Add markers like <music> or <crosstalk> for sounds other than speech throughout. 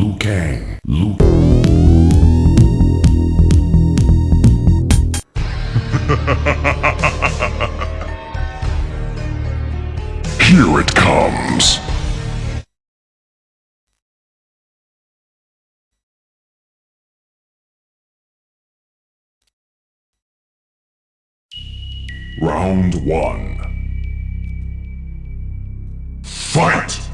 Liu Kang. Liu <laughs> Here it comes. Round one. Fight!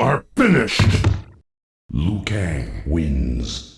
are finished! Liu Kang wins.